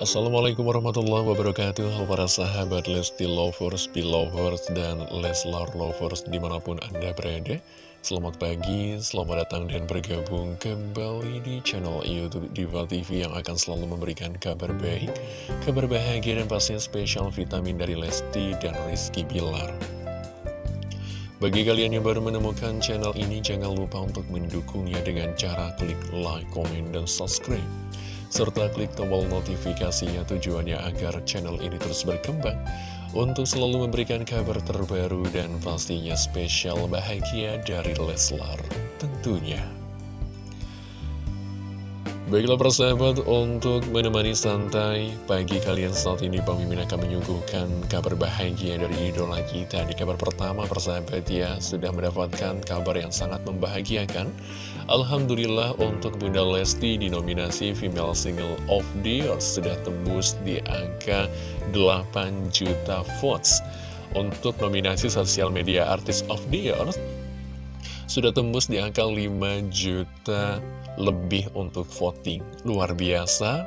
Assalamualaikum warahmatullahi wabarakatuh. Halo para sahabat Lesti Lovers, Belovers, dan Leslar Lovers di mana pun Anda berada. Selamat pagi, selamat datang dan bergabung kembali di channel Youtube Diva TV yang akan selalu memberikan kabar baik Kabar bahagia dan pastinya spesial vitamin dari Lesti dan Rizky Bilar. Bagi kalian yang baru menemukan channel ini, jangan lupa untuk mendukungnya dengan cara klik like, komen, dan subscribe serta klik tombol notifikasinya tujuannya agar channel ini terus berkembang untuk selalu memberikan kabar terbaru dan pastinya spesial bahagia dari Leslar tentunya. Baiklah persahabat, untuk menemani santai pagi kalian saat ini Bang Mimin akan menyuguhkan kabar bahagia dari idola kita. Di kabar pertama persahabat ya, sudah mendapatkan kabar yang sangat membahagiakan. Alhamdulillah untuk Bunda Lesti di nominasi Female Single of the Year Sudah tembus di angka 8 juta votes. Untuk nominasi Sosial Media Artist of the Year Sudah tembus di angka 5 juta lebih untuk voting. Luar biasa,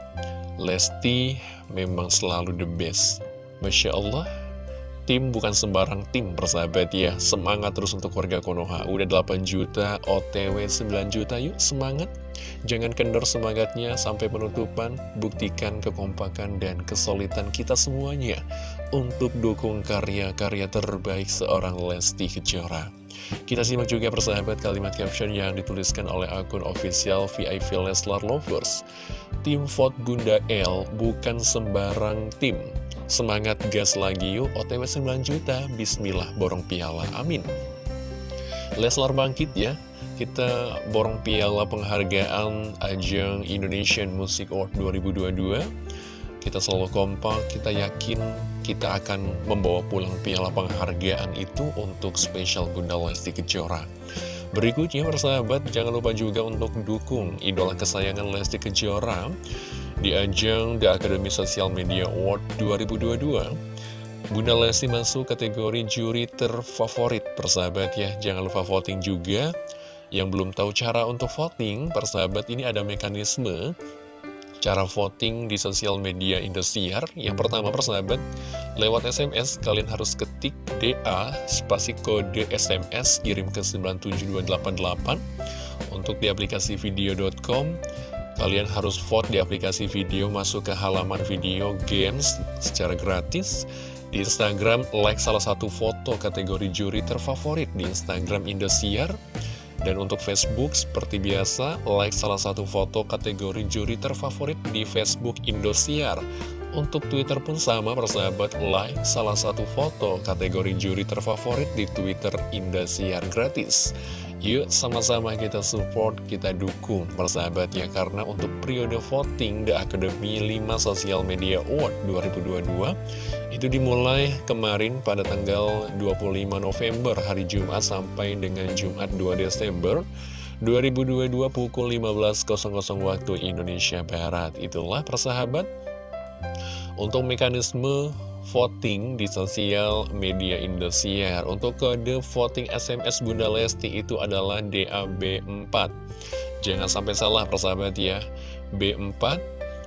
Lesti memang selalu the best. Masya Allah, tim bukan sembarang tim persahabat ya. Semangat terus untuk warga Konoha. Udah 8 juta, OTW 9 juta, yuk semangat. Jangan kendor semangatnya sampai penutupan, buktikan kekompakan dan kesulitan kita semuanya untuk dukung karya-karya terbaik seorang Lesti Kejora. Kita simak juga persahabat kalimat caption yang dituliskan oleh akun official VIP Leslar Lovers. Tim vote Bunda L bukan sembarang tim. Semangat gas lagi yuk, OTW 9 juta, bismillah borong piala, amin. Leslar bangkit ya, kita borong piala penghargaan ajang Indonesian Music Award 2022 kita selalu kompak, kita yakin kita akan membawa pulang piala penghargaan itu untuk spesial Bunda Lesti Kejora. Berikutnya persahabat, jangan lupa juga untuk dukung idola kesayangan Lesti Kejora di ajang The Academy Social Media Award 2022. Bunda Lesti masuk kategori juri terfavorit persahabat ya, jangan lupa voting juga. Yang belum tahu cara untuk voting, persahabat ini ada mekanisme cara voting di sosial media Indosiar. Yang pertama persahabat, lewat SMS kalian harus ketik DA spasi kode SMS kirim ke 97288. Untuk di aplikasi video.com, kalian harus vote di aplikasi video masuk ke halaman video games secara gratis. Di Instagram, like salah satu foto kategori juri terfavorit di Instagram Indosiar. Dan untuk Facebook, seperti biasa, like salah satu foto kategori juri terfavorit di Facebook Indosiar. Untuk Twitter pun sama, persahabat, like salah satu foto kategori juri terfavorit di Twitter Indosiar gratis. Yuk sama-sama kita support, kita dukung persahabat ya. Karena untuk periode voting The Academy 5 Social Media Award 2022 Itu dimulai kemarin pada tanggal 25 November hari Jumat sampai dengan Jumat 2 Desember 2022 pukul 15.00 waktu Indonesia Barat. Itulah persahabat. Untuk mekanisme voting di sosial media Indosiar. Untuk kode voting SMS Bunda Lesti itu adalah DAB4. Jangan sampai salah persahabat ya. B4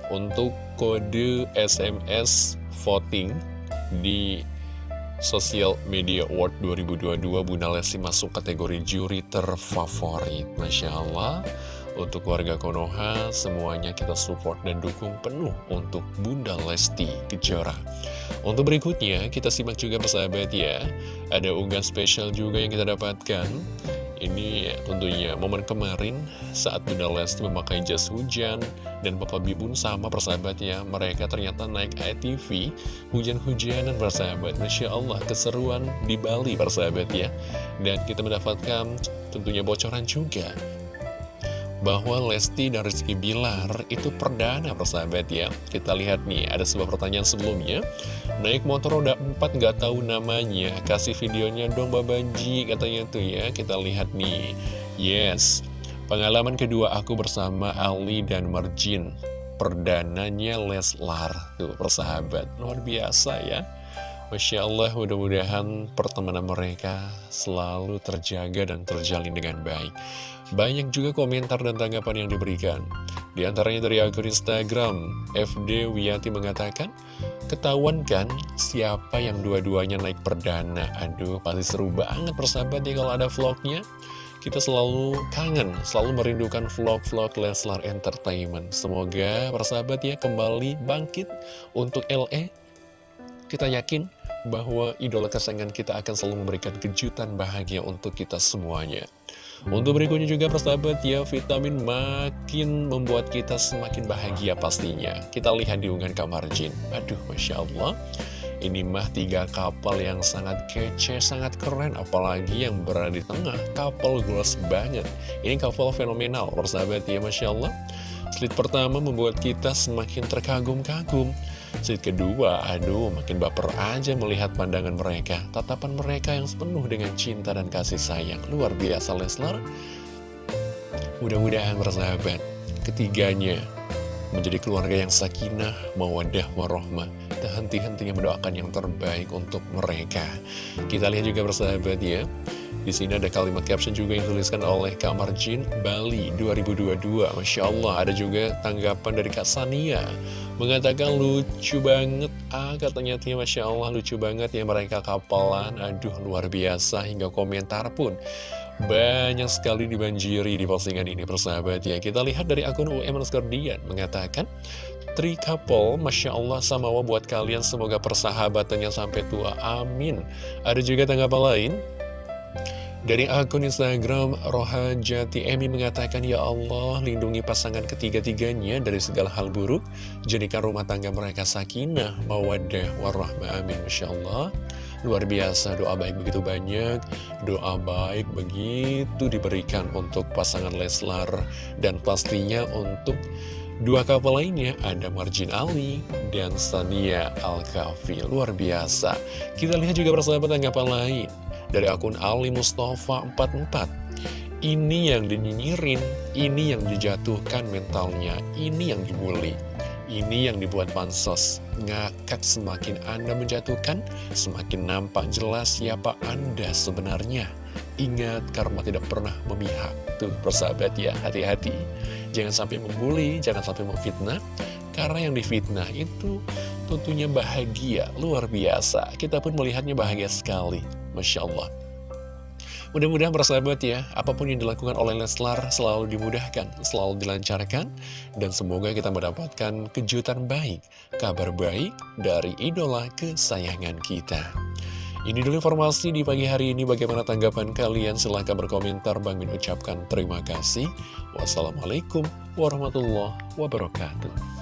untuk kode SMS voting di Sosial Media Award 2022 Bunda Lesti masuk kategori juri terfavorit Masya Allah untuk warga Konoha, semuanya kita support dan dukung penuh untuk Bunda Lesti Kejora. Untuk berikutnya, kita simak juga persahabat ya. Ada unggahan spesial juga yang kita dapatkan. Ini tentunya momen kemarin saat Bunda Lesti memakai jas hujan dan Bapak Bibun sama persahabat ya. Mereka ternyata naik ATV hujan-hujanan persahabat. Masya Allah keseruan di Bali persahabat ya. Dan kita mendapatkan tentunya bocoran juga bahwa Lesti dan Rizky Bilar itu perdana persahabat ya. Kita lihat nih, ada sebuah pertanyaan sebelumnya. Naik motor roda 4 gak tahu namanya. Kasih videonya dong Babanji katanya tuh ya. Kita lihat nih. Yes. Pengalaman kedua aku bersama Ali dan Marjin. Perdananya Leslar Tuh persahabat. Luar biasa ya Masya Allah mudah-mudahan pertemanan mereka selalu terjaga dan terjalin dengan baik Banyak juga komentar dan tanggapan yang diberikan Di antaranya dari akun Instagram, FD Wiyati mengatakan, ketahuan kan siapa yang dua-duanya naik perdana. Aduh, pasti seru banget persahabat ya kalau ada vlognya. Kita selalu kangen, selalu merindukan vlog-vlog Leslar Entertainment. Semoga persahabat ya kembali bangkit untuk LE. Kita yakin bahwa idola kesayangan kita akan selalu memberikan kejutan bahagia untuk kita semuanya. Untuk berikutnya juga persahabat ya, vitamin makin membuat kita semakin bahagia pastinya. Kita lihat di unggahan kamar jin. Aduh, Masya Allah. Ini mah tiga kapal yang sangat kece, sangat keren, apalagi yang berada di tengah, kapal gelas banget. Ini kapal fenomenal, persahabat ya, Masya Allah. Slide pertama membuat kita semakin terkagum-kagum. Slide kedua, aduh makin baper aja melihat pandangan mereka. Tatapan mereka yang penuh dengan cinta dan kasih sayang. Luar biasa Leslar. Mudah-mudahan bersahabat. Ketiganya menjadi keluarga yang sakinah, mawadah, warohmah. Tak henti-hentinya mendoakan yang terbaik untuk mereka. Kita lihat juga bersahabat ya. Di sini ada kalimat caption juga yang dituliskan oleh Kak Marjin Bali 2022. Masya Allah, ada juga tanggapan dari Kak Sania. Mengatakan lucu banget, ah katanya Tia Masya Allah lucu banget ya mereka kapalan. Aduh, luar biasa, hingga komentar pun. Banyak sekali dibanjiri di postingan ini persahabat ya Kita lihat dari akun UM Dian mengatakan Tri couple, Masya Allah sama buat kalian semoga persahabatannya sampai tua, amin Ada juga tanggapan lain dari akun Instagram, Rohajati Emi mengatakan, Ya Allah, lindungi pasangan ketiga-tiganya dari segala hal buruk. Jadikan rumah tangga mereka sakinah, mawadah, warahmah, amin. Masya Allah. Luar biasa, doa baik begitu banyak. Doa baik begitu diberikan untuk pasangan Leslar. Dan pastinya untuk Dua kapal lainnya ada Marjin Ali dan Sania Al-Kafi. Luar biasa. Kita lihat juga persahabat tanggapan lain dari akun Ali Mustafa 44 ini yang dinyinyirin, ini yang dijatuhkan mentalnya, ini yang dibully, ini yang dibuat pansos. Ngakak semakin Anda menjatuhkan, semakin nampak jelas siapa Anda sebenarnya. Ingat, karma tidak pernah memihak. Tuh, persahabat ya, hati-hati. Jangan sampai membuli, jangan sampai memfitnah. Karena yang difitnah itu tentunya bahagia, luar biasa. Kita pun melihatnya bahagia sekali. Masya Allah. Mudah-mudahan persahabat ya, apa pun yang dilakukan oleh Leslar selalu dimudahkan, selalu dilancarkan, dan semoga kita mendapatkan kejutan baik, kabar baik dari idola kesayangan kita. Ini dulu informasi di pagi hari ini, bagaimana tanggapan kalian? Silahkan berkomentar, Bang Min ucapkan terima kasih. Wassalamualaikum warahmatullahi wabarakatuh.